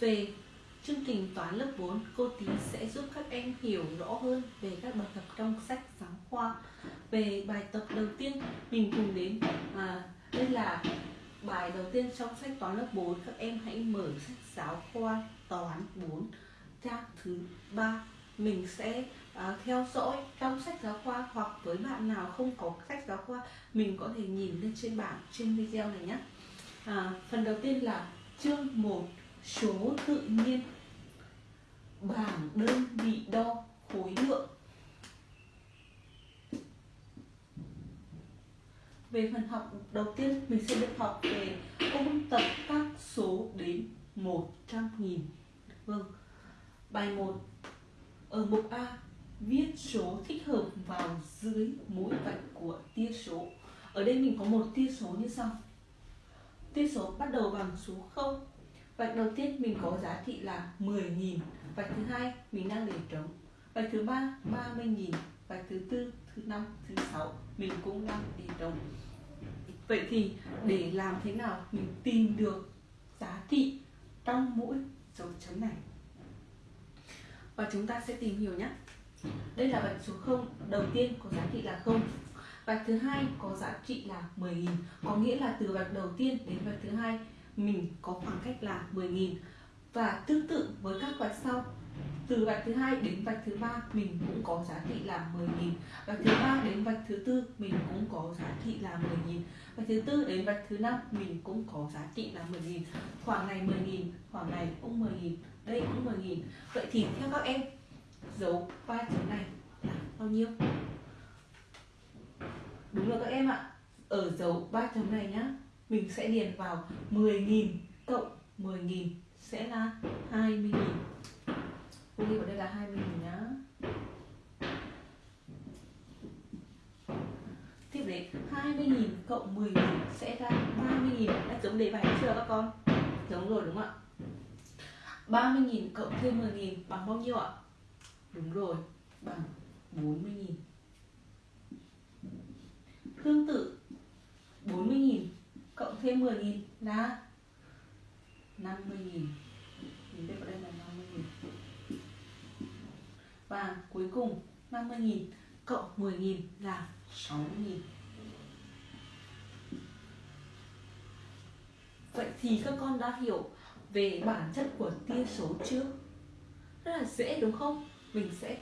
Về chương trình toán lớp 4, cô Tí sẽ giúp các em hiểu rõ hơn về các bài tập trong sách giáo khoa. Về bài tập đầu tiên, mình cùng đến à, đây là bài đầu tiên trong sách toán lớp 4. Các em hãy mở sách giáo khoa toán 4 trang thứ ba mình sẽ à, theo dõi trong sách giáo khoa hoặc với bạn nào không có sách giáo khoa mình có thể nhìn lên trên bảng trên video này nhé à, phần đầu tiên là chương 1 số tự nhiên. Bảng đơn vị đo khối lượng. Về phần học, đầu tiên mình sẽ được học về ôn tập các số đến 100 nghìn. Vâng. Bài 1 ở mục A, viết số thích hợp vào dưới mỗi vạch của tia số. Ở đây mình có một tia số như sau. Tia số bắt đầu bằng số 0 vạch đầu tiên mình có giá trị là 10.000 vạch thứ hai, mình đang để trống. Vạch thứ ba 30.000 vạch thứ tư, thứ năm, thứ sáu, mình cũng đang để trống. Vậy thì để làm thế nào mình tìm được giá trị trong mỗi dấu chấm này? Và chúng ta sẽ tìm hiểu nhé. Đây là vạch số 0 đầu tiên có giá trị là 0 vạch thứ hai có giá trị là 10.000 có nghĩa là từ vạch đầu tiên đến vạch thứ hai mình có khoảng cách là 10.000 và tương tự với các vạch sau, từ vạch thứ hai đến vạch thứ ba, mình cũng có giá trị là 10.000 vạch thứ ba đến vạch thứ tư, mình cũng có giá trị là 10.000 vạch thứ tư đến vạch thứ năm, mình cũng có giá trị là 10.000 khoảng này 10.000 khoảng này cũng 10.000 đây cũng 10.000 vậy thì theo các em, dấu ba chấm này là bao nhiêu? Đúng rồi các em ạ. Ở dấu ba chấm này nhá mình sẽ điền vào 10.000 cộng 10.000 sẽ là 20.000 cô ghi vào đây là 20.000 nhá. Tiếp đến 20.000 cộng 10.000 sẽ ra 30.000 đã giống đề bài chưa các con? Giống rồi đúng không ạ? 30.000 cộng thêm 10.000 bằng bao nhiêu ạ? Đúng rồi, bằng 40.000 tương tự 40.000 thêm 10.000 là 50.000 mình viết vào đây là 50.000 và cuối cùng 50.000 cộng 10.000 là 60.000 Vậy thì các con đã hiểu về bản chất của tia số chưa? Rất là dễ, đúng không? Mình sẽ